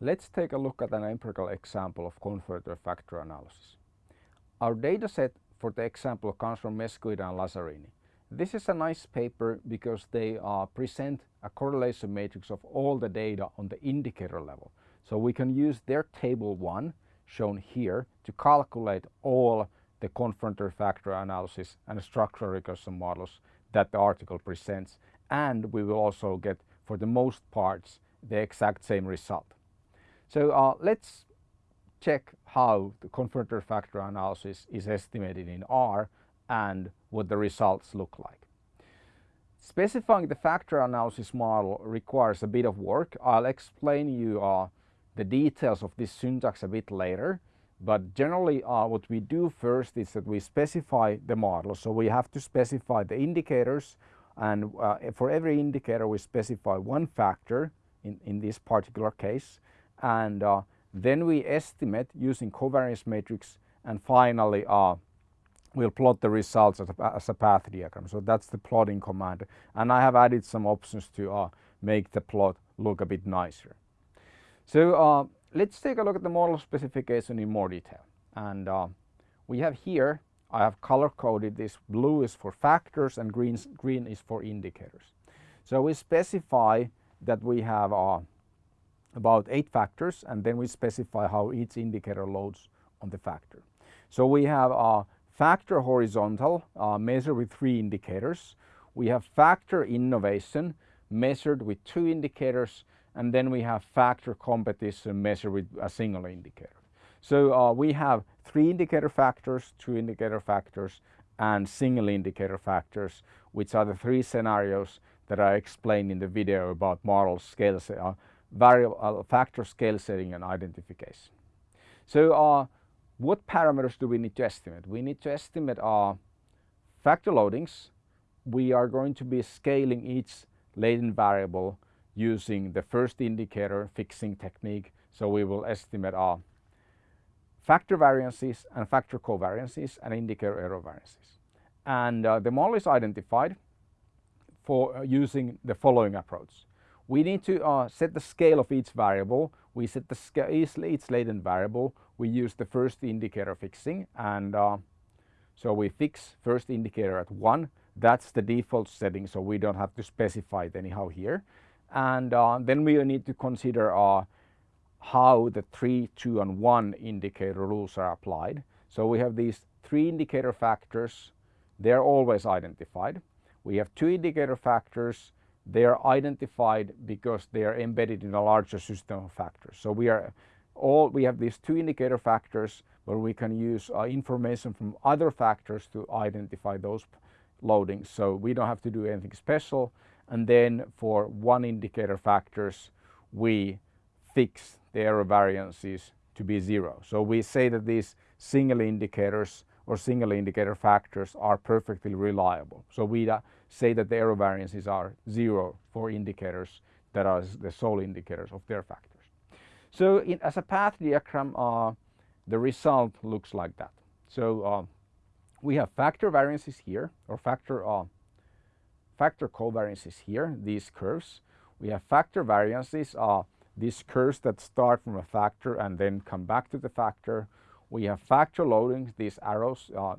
Let's take a look at an empirical example of confirmatory factor analysis. Our dataset for the example comes from Mesquita and Lazzarini. This is a nice paper because they uh, present a correlation matrix of all the data on the indicator level. So we can use their table 1 shown here to calculate all the confirmatory factor analysis and structural regression models that the article presents and we will also get for the most parts the exact same result. So uh, let's check how the confirmatory factor analysis is estimated in R and what the results look like. Specifying the factor analysis model requires a bit of work. I'll explain you uh, the details of this syntax a bit later but generally uh, what we do first is that we specify the model. So we have to specify the indicators and uh, for every indicator we specify one factor in, in this particular case and uh, then we estimate using covariance matrix and finally uh, we'll plot the results as a, as a, path diagram. So that's the plotting command and I have added some options to uh, make the plot look a bit nicer. So uh, let's take a look at the model specification in more detail and uh, we have here I have color coded this blue is for factors and green, green is for indicators. So we specify that we have uh, about eight factors and then we specify how each indicator loads on the factor. So we have a factor horizontal uh, measured with three indicators. We have factor innovation measured with two indicators and then we have factor competition measured with a single indicator. So uh, we have three indicator factors, two indicator factors and single indicator factors which are the three scenarios that I explained in the video about model scale uh, variable uh, factor scale setting and identification. So uh, what parameters do we need to estimate? We need to estimate our uh, factor loadings. We are going to be scaling each latent variable using the first indicator fixing technique. So we will estimate our uh, factor variances and factor covariances and indicator error variances. And uh, the model is identified for uh, using the following approach. We need to uh, set the scale of each variable. We set the scale each, each latent variable. We use the first indicator fixing and uh, so we fix first indicator at 1. That's the default setting so we don't have to specify it anyhow here. And uh, then we need to consider uh, how the 3, 2 and 1 indicator rules are applied. So we have these three indicator factors, they're always identified. We have two indicator factors they are identified because they are embedded in a larger system of factors. So we are all we have these two indicator factors where we can use uh, information from other factors to identify those loadings. So we don't have to do anything special. And then for one indicator factors, we fix the error variances to be zero. So we say that these single indicators or single indicator factors are perfectly reliable. So we say that the error variances are zero for indicators that are the sole indicators of their factors. So in, as a path diagram, uh, the result looks like that. So uh, we have factor variances here or factor uh, factor covariances here, these curves. We have factor variances, uh, these curves that start from a factor and then come back to the factor. We have factor loadings, these arrows uh,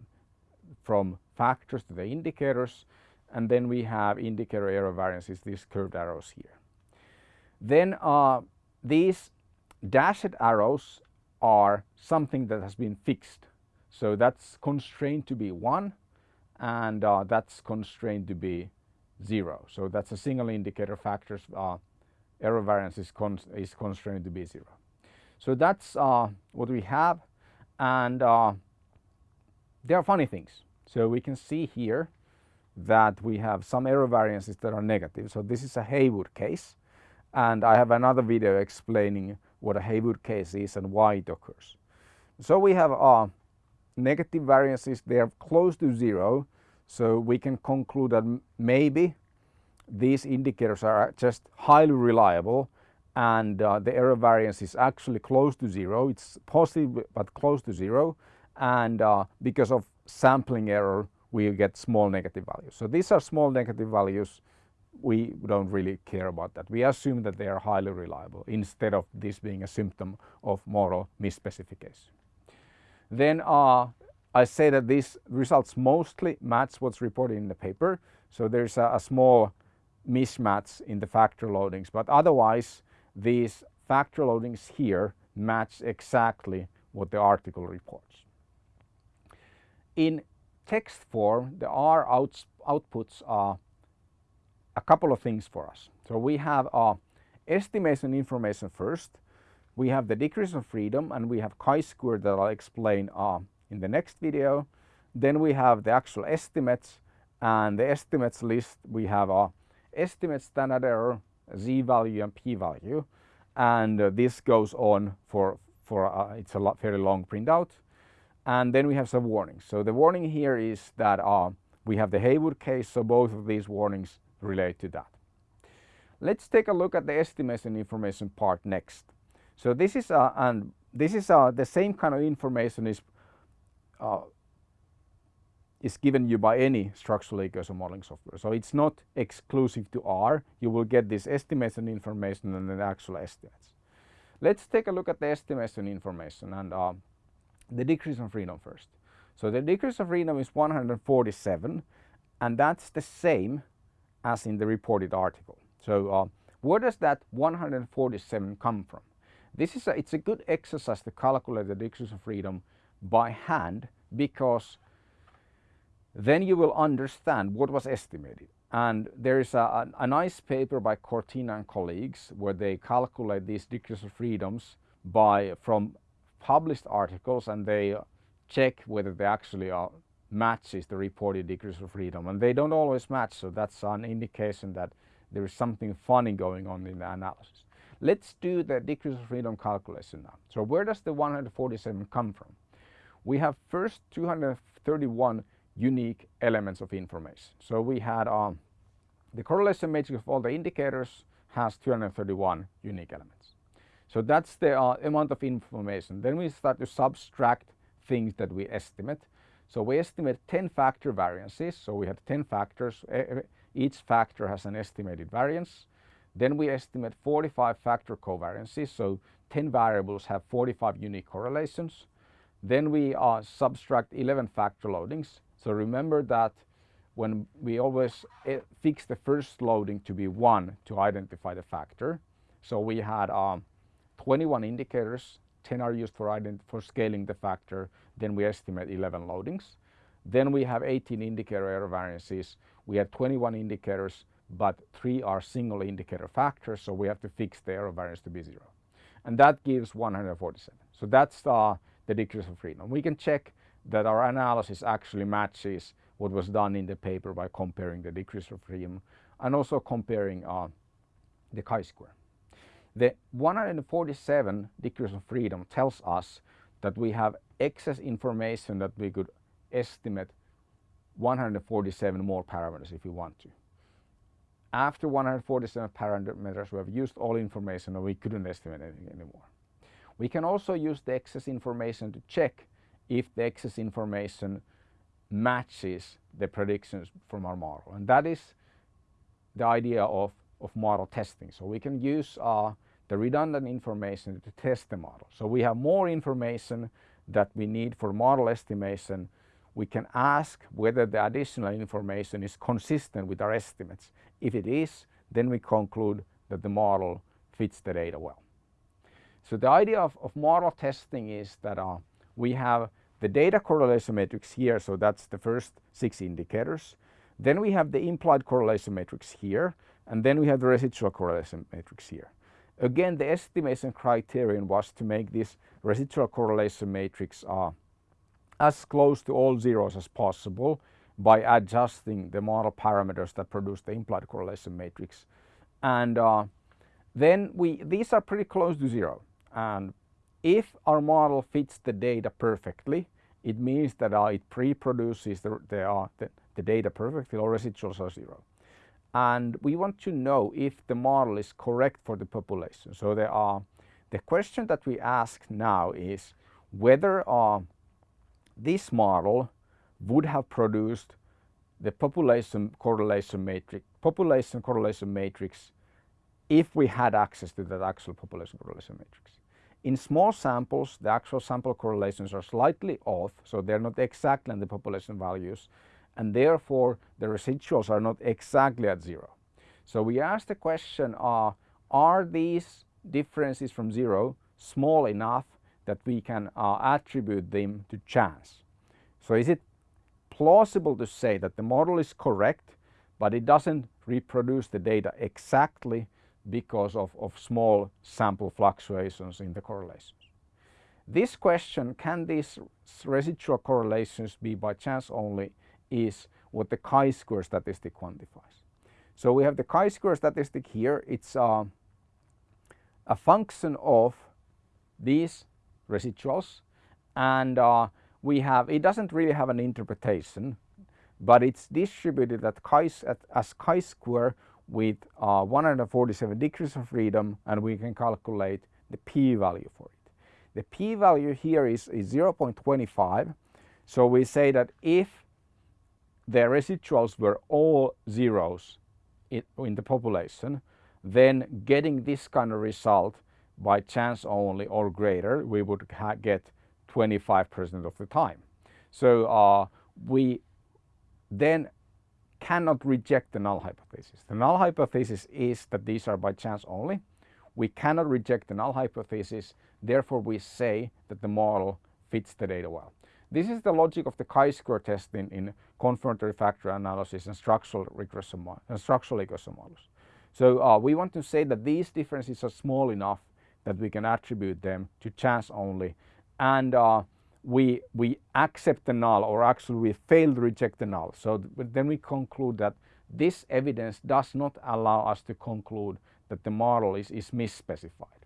from factors to the indicators and then we have indicator error variances, these curved arrows here. Then uh, these dashed arrows are something that has been fixed. So that's constrained to be 1 and uh, that's constrained to be 0. So that's a single indicator factors uh, error variance is, is, constrained to be 0. So that's uh, what we have and uh, there are funny things. So we can see here that we have some error variances that are negative. So this is a Heywood case and I have another video explaining what a Heywood case is and why it occurs. So we have uh, negative variances, they are close to zero. So we can conclude that maybe these indicators are just highly reliable and uh, the error variance is actually close to zero. It's positive but close to zero and uh, because of sampling error we get small negative values. So these are small negative values we don't really care about that. We assume that they are highly reliable instead of this being a symptom of model misspecification. Then uh, I say that these results mostly match what's reported in the paper. So there's a, a small mismatch in the factor loadings, but otherwise these factor loadings here match exactly what the article reports. In text form, the R outs, outputs are a couple of things for us. So we have our estimation information first. We have the degrees of freedom and we have chi-square that I'll explain uh, in the next video. Then we have the actual estimates and the estimates list we have our estimate standard error, z-value and p-value and uh, this goes on for, for uh, it's a lot, fairly long printout. And then we have some warnings. So the warning here is that uh, we have the Heywood case, so both of these warnings relate to that. Let's take a look at the estimation information part next. So this is uh, and this is uh, the same kind of information is uh, is given you by any structural equation modeling software. So it's not exclusive to R. You will get this estimation information and the actual estimates. Let's take a look at the estimation information and uh, the degrees of freedom first. So the degrees of freedom is 147 and that's the same as in the reported article. So uh, where does that 147 come from? This is a, it's a good exercise to calculate the degrees of freedom by hand because then you will understand what was estimated. And there is a, a, a, nice paper by Cortina and colleagues where they calculate these degrees of freedoms by from published articles and they check whether they actually are matches the reported degrees of freedom and they don't always match so that's an indication that there is something funny going on in the analysis. Let's do the degrees of freedom calculation now. So where does the 147 come from? We have first 231 unique elements of information. So we had um, the correlation matrix of all the indicators has 231 unique elements. So that's the uh, amount of information. Then we start to subtract things that we estimate. So we estimate 10 factor variances. So we had 10 factors. Each factor has an estimated variance. Then we estimate 45 factor covariances. So 10 variables have 45 unique correlations. Then we uh, subtract 11 factor loadings. So remember that when we always eh, fix the first loading to be 1 to identify the factor. So we had um, 21 indicators, 10 are used for, for scaling the factor, then we estimate 11 loadings. Then we have 18 indicator error variances. We have 21 indicators, but 3 are single indicator factors, so we have to fix the error variance to be 0. And that gives 147. So that's uh, the degrees of freedom. We can check that our analysis actually matches what was done in the paper by comparing the degrees of freedom and also comparing uh, the chi-square. The 147 degrees of freedom tells us that we have excess information that we could estimate 147 more parameters if we want to. After 147 parameters we have used all information and we couldn't estimate anything anymore. We can also use the excess information to check if the excess information matches the predictions from our model. And that is the idea of, of model testing. So we can use uh, the redundant information to test the model. So we have more information that we need for model estimation. We can ask whether the additional information is consistent with our estimates. If it is, then we conclude that the model fits the data well. So the idea of, of model testing is that uh, we have the data correlation matrix here, so that's the first six indicators. Then we have the implied correlation matrix here, and then we have the residual correlation matrix here. Again, the estimation criterion was to make this residual correlation matrix uh, as close to all zeros as possible by adjusting the model parameters that produce the implied correlation matrix. And uh, then we, these are pretty close to zero. And if our model fits the data perfectly, it means that uh, it pre-produces the, the, uh, the, the, data perfectly or residuals are zero. And we want to know if the model is correct for the population. So there are, the question that we ask now is whether uh, this model would have produced the population correlation matrix population correlation matrix if we had access to that actual population correlation matrix. In small samples, the actual sample correlations are slightly off, so they're not exactly in the population values, and therefore the residuals are not exactly at zero. So we asked the question, uh, are these differences from zero small enough that we can uh, attribute them to chance? So is it plausible to say that the model is correct, but it doesn't reproduce the data exactly because of, of small sample fluctuations in the correlations. This question, can these residual correlations be by chance only, is what the chi-square statistic quantifies. So we have the chi-square statistic here. It's uh, a function of these residuals and uh, we have, it doesn't really have an interpretation, but it's distributed at chi, at, as chi-square with uh, 147 degrees of freedom and we can calculate the p-value for it. The p-value here is, is 0.25 so we say that if the residuals were all zeros in, in the population then getting this kind of result by chance only or greater we would get 25% of the time. So uh, we then cannot reject the null hypothesis. The null hypothesis is that these are by chance only. We cannot reject the null hypothesis, therefore we say that the model fits the data well. This is the logic of the chi-square test in, in confirmatory factor analysis and structural regression and structural equation models. So uh, we want to say that these differences are small enough that we can attribute them to chance only and uh, we, we accept the null or actually we fail to reject the null. So then we conclude that this evidence does not allow us to conclude that the model is, is misspecified.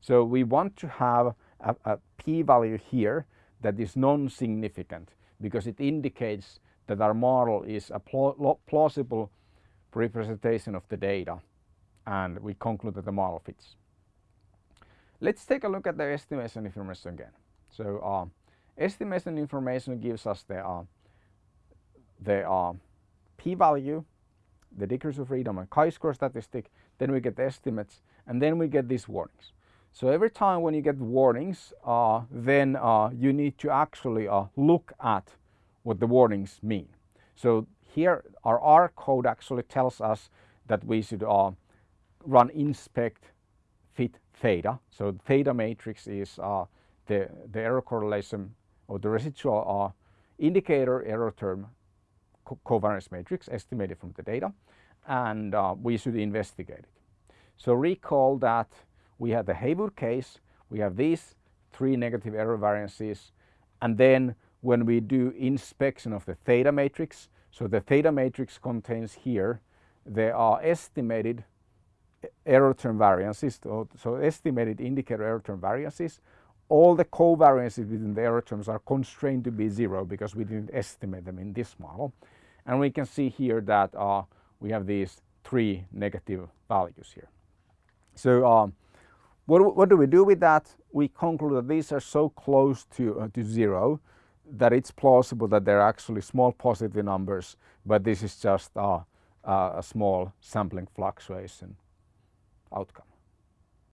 So we want to have a, a p-value here that is non-significant because it indicates that our model is a plausible representation of the data and we conclude that the model fits. Let's take a look at the estimation information again. So uh, estimation information gives us the, uh, the uh, p-value, the degrees of freedom and chi-square statistic, then we get the estimates and then we get these warnings. So every time when you get warnings, uh, then uh, you need to actually uh, look at what the warnings mean. So here our R code actually tells us that we should uh, run inspect fit theta. So theta matrix is uh, the, the error correlation or the residual uh, indicator error term co covariance matrix estimated from the data and uh, we should investigate it. So recall that we have the Heywood case, we have these three negative error variances and then when we do inspection of the theta matrix, so the theta matrix contains here there are estimated error term variances, so estimated indicator error term variances all the covariances within the error terms are constrained to be zero because we didn't estimate them in this model. And we can see here that uh, we have these three negative values here. So um, what, what do we do with that? We conclude that these are so close to, uh, to zero that it's plausible that they're actually small positive numbers, but this is just uh, a small sampling fluctuation outcome.